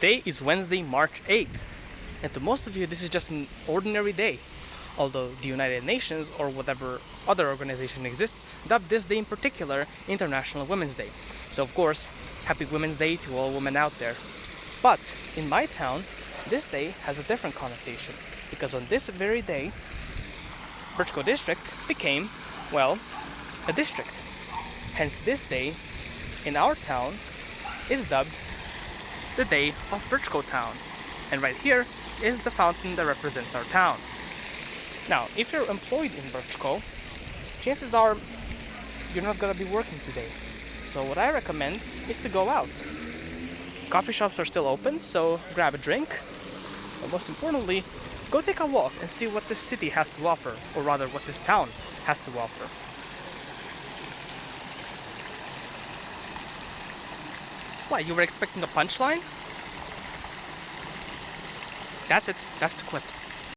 Today is Wednesday, March 8th, and to most of you this is just an ordinary day. Although the United Nations or whatever other organization exists dubbed this day in particular International Women's Day. So of course, happy Women's Day to all women out there. But in my town, this day has a different connotation because on this very day, Birchco District became, well, a district. Hence this day in our town is dubbed the day of Birchco Town. And right here is the fountain that represents our town. Now, if you're employed in Birchco, chances are you're not gonna be working today. So what I recommend is to go out. Coffee shops are still open, so grab a drink. But most importantly, go take a walk and see what this city has to offer, or rather what this town has to offer. What, you were expecting a punchline? That's it. That's the clip.